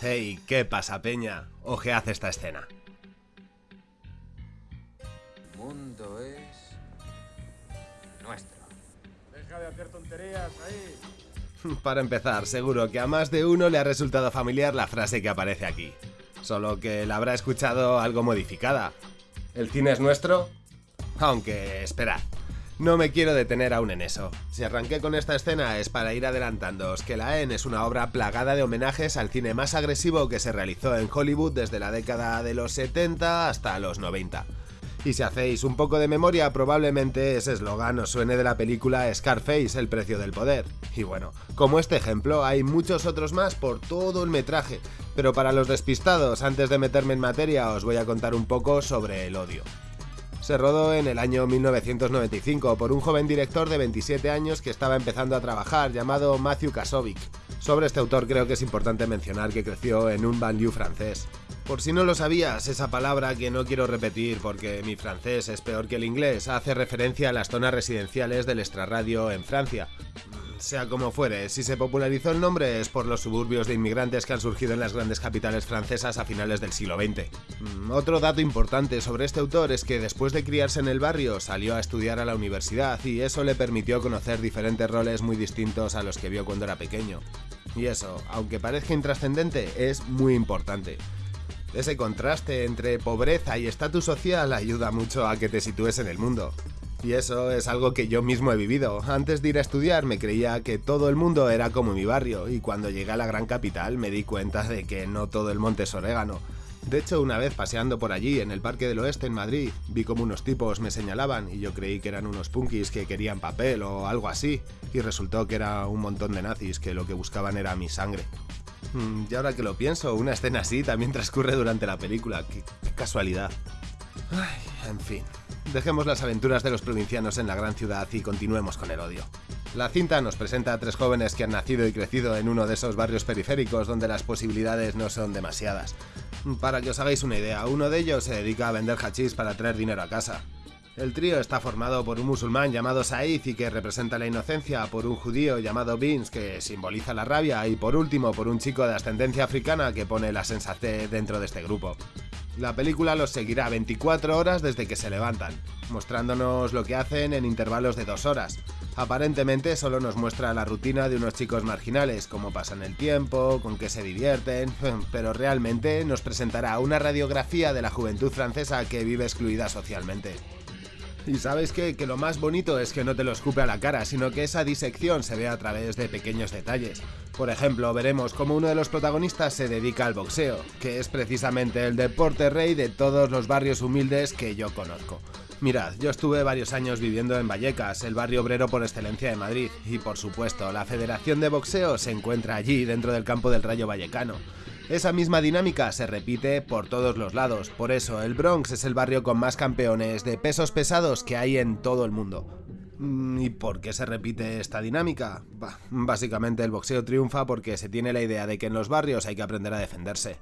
Hey, ¿qué pasa, Peña? Ojead esta escena. El mundo es nuestro. Deja de hacer tonterías ahí. Para empezar, seguro que a más de uno le ha resultado familiar la frase que aparece aquí. Solo que la habrá escuchado algo modificada. ¿El cine es nuestro? Aunque, esperad, no me quiero detener aún en eso. Si arranqué con esta escena es para ir adelantándoos que La En es una obra plagada de homenajes al cine más agresivo que se realizó en Hollywood desde la década de los 70 hasta los 90. Y si hacéis un poco de memoria, probablemente ese eslogan os suene de la película Scarface, El precio del poder. Y bueno, como este ejemplo, hay muchos otros más por todo el metraje, pero para los despistados, antes de meterme en materia, os voy a contar un poco sobre el odio se rodó en el año 1995 por un joven director de 27 años que estaba empezando a trabajar llamado Matthew Kasovic. Sobre este autor creo que es importante mencionar que creció en un banlieue francés. Por si no lo sabías, esa palabra que no quiero repetir porque mi francés es peor que el inglés hace referencia a las zonas residenciales del extrarradio en Francia. Sea como fuere, si se popularizó el nombre es por los suburbios de inmigrantes que han surgido en las grandes capitales francesas a finales del siglo XX. Mm, otro dato importante sobre este autor es que después de criarse en el barrio salió a estudiar a la universidad y eso le permitió conocer diferentes roles muy distintos a los que vio cuando era pequeño. Y eso, aunque parezca intrascendente, es muy importante. Ese contraste entre pobreza y estatus social ayuda mucho a que te sitúes en el mundo. Y eso es algo que yo mismo he vivido. Antes de ir a estudiar me creía que todo el mundo era como mi barrio y cuando llegué a la gran capital me di cuenta de que no todo el monte es orégano. De hecho, una vez paseando por allí, en el Parque del Oeste en Madrid, vi como unos tipos me señalaban y yo creí que eran unos punkis que querían papel o algo así, y resultó que era un montón de nazis que lo que buscaban era mi sangre. Mm, y ahora que lo pienso, una escena así también transcurre durante la película, qué, casualidad. Ay, en fin, Dejemos las aventuras de los provincianos en la gran ciudad y continuemos con el odio. La cinta nos presenta a tres jóvenes que han nacido y crecido en uno de esos barrios periféricos donde las posibilidades no son demasiadas. Para que os hagáis una idea, uno de ellos se dedica a vender hachís para traer dinero a casa. El trío está formado por un musulmán llamado Said y que representa la inocencia, por un judío llamado Vince que simboliza la rabia y por último por un chico de ascendencia africana que pone la sensatez dentro de este grupo. La película los seguirá 24 horas desde que se levantan, mostrándonos lo que hacen en intervalos de dos horas. Aparentemente solo nos muestra la rutina de unos chicos marginales, cómo pasan el tiempo, con qué se divierten, pero realmente nos presentará una radiografía de la juventud francesa que vive excluida socialmente. Y sabes qué? Que lo más bonito es que no te lo escupe a la cara, sino que esa disección se ve a través de pequeños detalles. Por ejemplo, veremos cómo uno de los protagonistas se dedica al boxeo, que es precisamente el deporte rey de todos los barrios humildes que yo conozco. Mirad, yo estuve varios años viviendo en Vallecas, el barrio obrero por excelencia de Madrid, y por supuesto, la Federación de Boxeo se encuentra allí dentro del campo del Rayo Vallecano. Esa misma dinámica se repite por todos los lados, por eso el Bronx es el barrio con más campeones de pesos pesados que hay en todo el mundo. Mm, ¿Y por qué se repite esta dinámica? básicamente el boxeo triunfa porque se tiene la idea de que en los barrios hay que aprender a defenderse.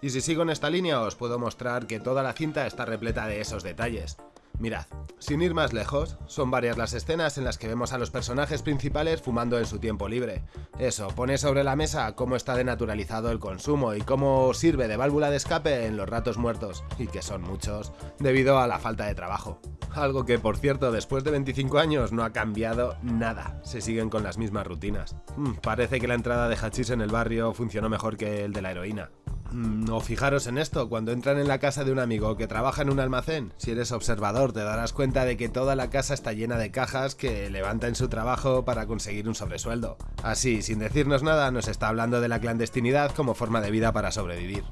Y si sigo en esta línea os puedo mostrar que toda la cinta está repleta de esos detalles. Mirad, sin ir más lejos, son varias las escenas en las que vemos a los personajes principales fumando en su tiempo libre. Eso, pone sobre la mesa cómo está denaturalizado el consumo y cómo sirve de válvula de escape en los ratos muertos, y que son muchos, debido a la falta de trabajo. Algo que, por cierto, después de 25 años no ha cambiado nada, se siguen con las mismas rutinas. Hmm, parece que la entrada de hachís en el barrio funcionó mejor que el de la heroína. Mm, fijaros en esto, cuando entran en la casa de un amigo que trabaja en un almacén, si eres observador te darás cuenta de que toda la casa está llena de cajas que levanta en su trabajo para conseguir un sobresueldo. Así, sin decirnos nada, nos está hablando de la clandestinidad como forma de vida para sobrevivir.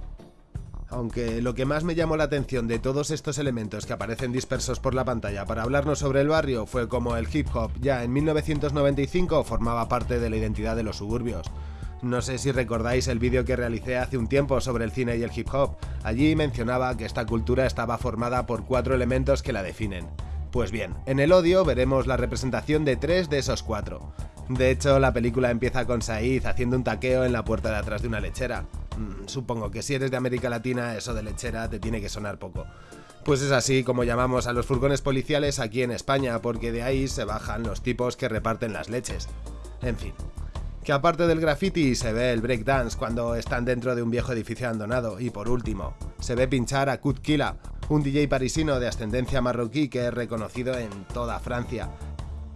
Aunque lo que más me llamó la atención de todos estos elementos que aparecen dispersos por la pantalla para hablarnos sobre el barrio fue como el hip hop ya en 1995 formaba parte de la identidad de los suburbios. No sé si recordáis el vídeo que realicé hace un tiempo sobre el cine y el hip hop. Allí mencionaba que esta cultura estaba formada por cuatro elementos que la definen. Pues bien, en el odio veremos la representación de tres de esos cuatro. De hecho, la película empieza con Said haciendo un taqueo en la puerta de atrás de una lechera. Mm, supongo que si eres de América Latina, eso de lechera te tiene que sonar poco. Pues es así como llamamos a los furgones policiales aquí en España, porque de ahí se bajan los tipos que reparten las leches. En fin, Que aparte del graffiti se ve el breakdance cuando están dentro de un viejo edificio abandonado. Y por último, se ve pinchar a Kut Kila, un DJ parisino de ascendencia marroquí que es reconocido en toda Francia.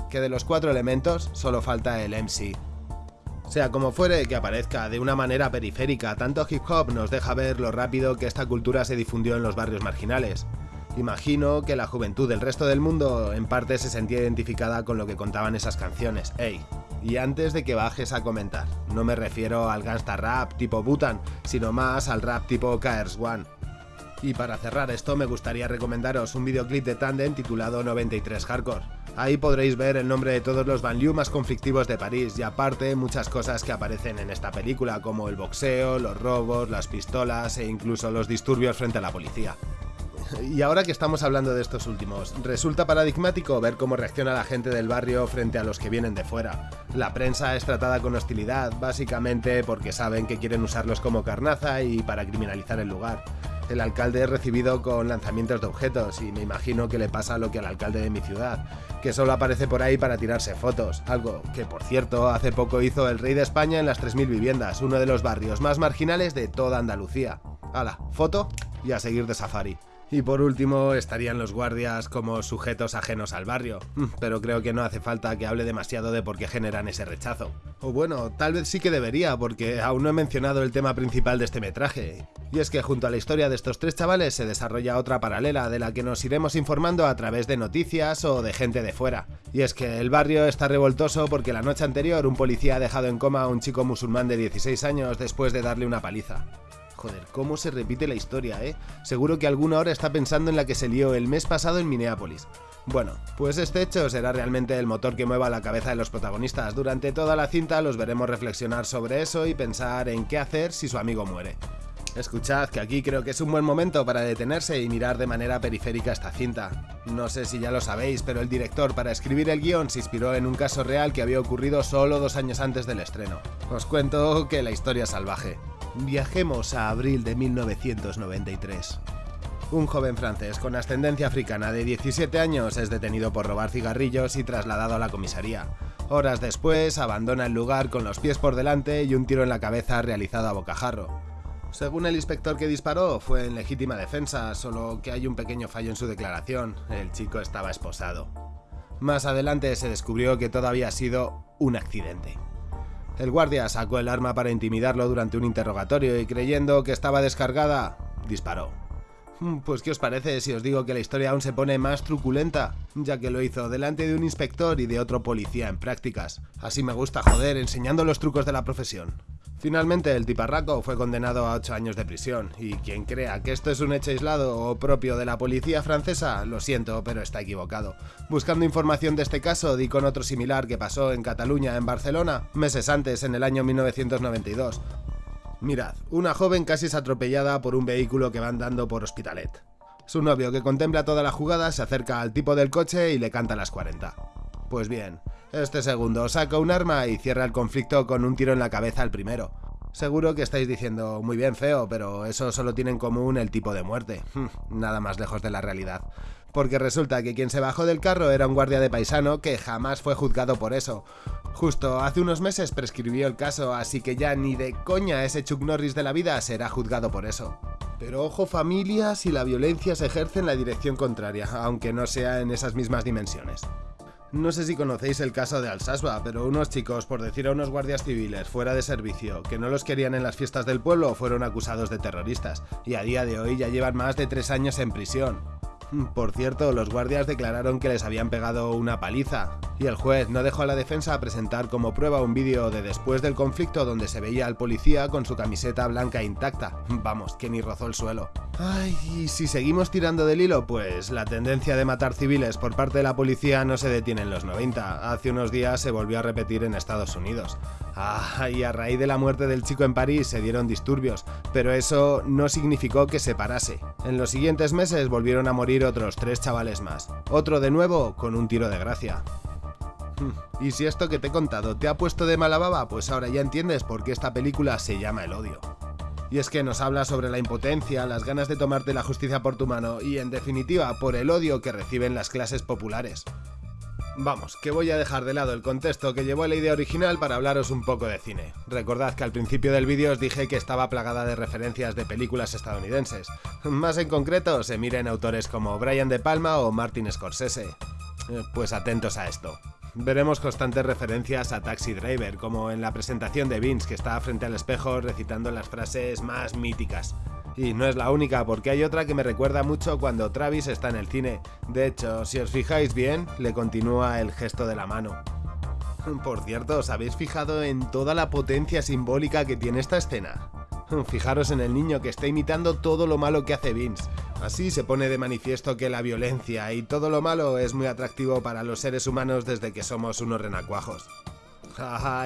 Que de los cuatro elementos solo falta el MC. Sea como fuere que aparezca de una manera periférica, tanto hip hop nos deja ver lo rápido que esta cultura se difundió en los barrios marginales. Imagino que la juventud del resto del mundo en parte se sentía identificada con lo que contaban esas canciones. Ey, y antes de que bajes a comentar, no me refiero al gangsta rap tipo Butan, sino más al rap tipo KRS One. Y para cerrar esto me gustaría recomendaros un videoclip de Tandem titulado 93 Hardcore. Ahí podréis ver el nombre de todos los banlieues más conflictivos de París y aparte muchas cosas que aparecen en esta película como el boxeo, los robos, las pistolas e incluso los disturbios frente a la policía. Y ahora que estamos hablando de estos últimos, resulta paradigmático ver cómo reacciona la gente del barrio frente a los que vienen de fuera. La prensa es tratada con hostilidad, básicamente porque saben que quieren usarlos como carnaza y para criminalizar el lugar. El alcalde es recibido con lanzamientos de objetos y me imagino que le pasa lo que al alcalde de mi ciudad, que solo aparece por ahí para tirarse fotos, algo que por cierto hace poco hizo el rey de España en las 3.000 viviendas, uno de los barrios más marginales de toda Andalucía. Hala, foto y a seguir de safari. Y por último estarían los guardias como sujetos ajenos al barrio, mm, pero creo que no hace falta que hable demasiado de por qué generan ese rechazo. O bueno, tal vez sí que debería, porque aún no he mencionado el tema principal de este metraje. Y es que junto a la historia de estos tres chavales se desarrolla otra paralela de la que nos iremos informando a través de noticias o de gente de fuera. Y es que el barrio está revoltoso porque la noche anterior un policía ha dejado en coma a un chico musulmán de 16 años después de darle una paliza. Joder, cómo se repite la historia, ¿eh? Seguro que alguno ahora está pensando en la que se lió el mes pasado en Minneapolis. Bueno, pues este hecho será realmente el motor que mueva la cabeza de los protagonistas. Durante toda la cinta los veremos reflexionar sobre eso y pensar en qué hacer si su amigo muere. Escuchad que aquí creo que es un buen momento para detenerse y mirar de manera periférica esta cinta. No sé si ya lo sabéis, pero el director para escribir el guion se inspiró en un caso real que había ocurrido solo dos años antes del estreno. Os cuento que la historia es salvaje. Viajemos a abril de 1993. Un joven francés con ascendencia africana de 17 años es detenido por robar cigarrillos y trasladado a la comisaría. Horas después, abandona el lugar con los pies por delante y un tiro en la cabeza realizado a bocajarro. Según el inspector que disparó, fue en legítima defensa, solo que hay un pequeño fallo en su declaración, el chico estaba esposado. Más adelante se descubrió que todo había sido un accidente. El guardia sacó el arma para intimidarlo durante un interrogatorio y creyendo que estaba descargada, disparó. Hmm, pues ¿qué os parece si os digo que la historia aún se pone más truculenta? Ya que lo hizo delante de un inspector y de otro policía en prácticas. Así me gusta joder, enseñando los trucos de la profesión. Finalmente, el tiparraco fue condenado a 8 años de prisión, y quien crea que esto es un hecho aislado o propio de la policía francesa, lo siento, pero está equivocado. Buscando información de este caso, di con otro similar que pasó en Cataluña, en Barcelona, meses antes, en el año 1992. Mirad, una joven casi es atropellada por un vehículo que va andando por Hospitalet. Su novio, que contempla toda la jugada, se acerca al tipo del coche y le canta las 40. Pues bien, este segundo saca un arma y cierra el conflicto con un tiro en la cabeza al primero. Seguro que estáis diciendo, muy bien feo, pero eso solo tiene en común el tipo de muerte. Nada más lejos de la realidad. Porque resulta que quien se bajó del carro era un guardia de paisano que jamás fue juzgado por eso. Justo hace unos meses prescribió el caso, así que ya ni de coña ese Chuck Norris de la vida será juzgado por eso. Pero ojo familia si la violencia se ejerce en la dirección contraria, aunque no sea en esas mismas dimensiones. No sé si conocéis el caso de Alsasua, pero unos chicos, por decir a unos guardias civiles fuera de servicio, que no los querían en las fiestas del pueblo, fueron acusados de terroristas, y a día de hoy ya llevan más de tres años en prisión. Por cierto, los guardias declararon que les habían pegado una paliza, y el juez no dejó a la defensa presentar como prueba un vídeo de después del conflicto donde se veía al policía con su camiseta blanca intacta. Vamos, que ni rozó el suelo. Ay, y si seguimos tirando del hilo, pues la tendencia de matar civiles por parte de la policía no se detiene en los 90. Hace unos días se volvió a repetir en Estados Unidos. Ah, y a raíz de la muerte del chico en París se dieron disturbios, pero eso no significó que se parase. En los siguientes meses volvieron a morir otros tres chavales más. Otro de nuevo con un tiro de gracia. Hmm, y si esto que te he contado te ha puesto de mala baba, pues ahora ya entiendes por qué esta película se llama El odio. Y es que nos habla sobre la impotencia, las ganas de tomarte la justicia por tu mano y, en definitiva, por el odio que reciben las clases populares. Vamos, que voy a dejar de lado el contexto que llevó a la idea original para hablaros un poco de cine. Recordad que al principio del vídeo os dije que estaba plagada de referencias de películas estadounidenses. Más en concreto, se miren autores como Brian De Palma o Martin Scorsese. Eh, Pues atentos a esto. Veremos constantes referencias a Taxi Driver, como en la presentación de Vince, que está frente al espejo recitando las frases más míticas. Y no es la única, porque hay otra que me recuerda mucho cuando Travis está en el cine. De hecho, si os fijáis bien, le continúa el gesto de la mano. Por cierto, ¿os habéis fijado en toda la potencia simbólica que tiene esta escena? Fijaros en el niño que está imitando todo lo malo que hace Vince. Así se pone de manifiesto que la violencia y todo lo malo es muy atractivo para los seres humanos desde que somos unos renacuajos.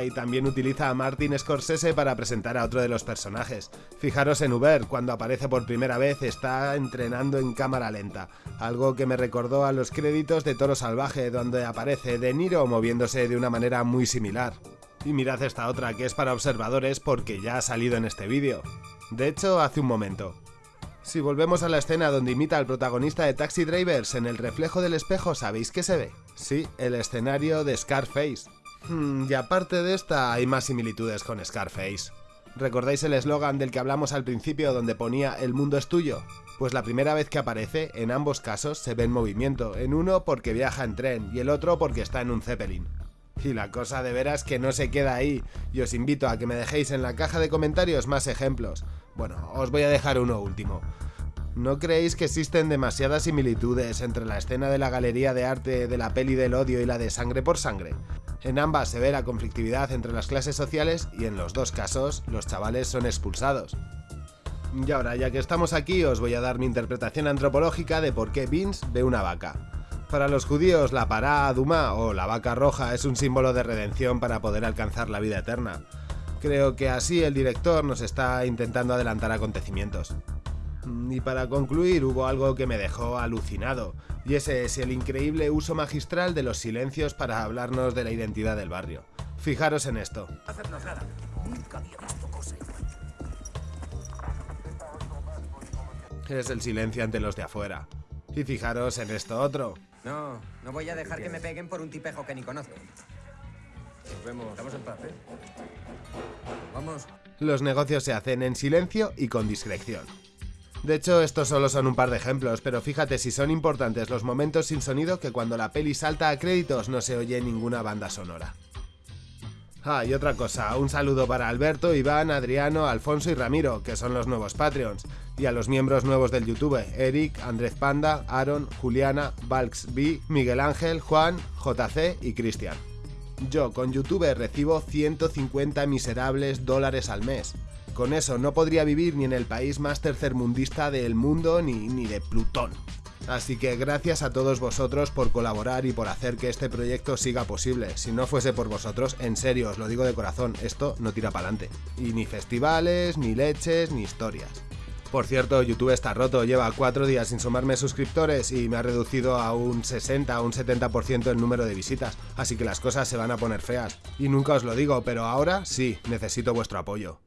Y también utiliza a Martin Scorsese para presentar a otro de los personajes. Fijaros en Uber, cuando aparece por primera vez está entrenando en cámara lenta, algo que me recordó a los créditos de Toro Salvaje, donde aparece De Niro moviéndose de una manera muy similar. Y mirad esta otra que es para observadores porque ya ha salido en este vídeo. De hecho, hace un momento. Si volvemos a la escena donde imita al protagonista de Taxi Drivers en el reflejo del espejo, ¿sabéis qué se ve? Sí, el escenario de Scarface. Hmm, y aparte de esta, hay más similitudes con Scarface. ¿Recordáis el eslogan del que hablamos al principio donde ponía El mundo es tuyo? Pues la primera vez que aparece, en ambos casos, se ve en movimiento, en uno porque viaja en tren y el otro porque está en un Zeppelin. Y la cosa de veras que no se queda ahí, y os invito a que me dejéis en la caja de comentarios más ejemplos. Bueno, os voy a dejar uno último. ¿No creéis que existen demasiadas similitudes entre la escena de la galería de arte de la peli del odio y la de sangre por sangre? En ambas se ve la conflictividad entre las clases sociales y en los dos casos los chavales son expulsados. Y ahora, ya que estamos aquí, os voy a dar mi interpretación antropológica de por qué Vince ve una vaca. Para los judíos, la pará Adumá o la vaca roja es un símbolo de redención para poder alcanzar la vida eterna. Creo que así el director nos está intentando adelantar acontecimientos. Y para concluir, hubo algo que me dejó alucinado, y ese es el increíble uso magistral de los silencios para hablarnos de la identidad del barrio. Fijaros en esto. Es el silencio ante los de afuera. Y fijaros en esto otro. No, no voy a dejar que me peguen por un tipejo que ni conozco. Nos vemos. Estamos en paz, ¿eh? Vamos. Los negocios se hacen en silencio y con discreción. De hecho, estos solo son un par de ejemplos, pero fíjate si son importantes los momentos sin sonido que cuando la peli salta a créditos no se oye ninguna banda sonora. Ah, y otra cosa, un saludo para Alberto, Iván, Adriano, Alfonso y Ramiro, que son los nuevos Patreons, y a los miembros nuevos del YouTube, Eric, Andrés Panda, Aaron, Juliana, Valks B, Miguel Ángel, Juan, JC y Cristian. Yo con YouTube recibo 150 miserables dólares al mes. Con eso no podría vivir ni en el país más tercermundista del mundo ni, ni de Plutón. Así que gracias a todos vosotros por colaborar y por hacer que este proyecto siga posible. Si no fuese por vosotros, en serio, os lo digo de corazón, esto no tira para adelante. Y ni festivales, ni leches, ni historias. Por cierto, YouTube está roto, lleva 4 días sin sumarme suscriptores y me ha reducido a un 60 a un 70% el número de visitas, así que las cosas se van a poner feas. Y nunca os lo digo, pero ahora sí, necesito vuestro apoyo.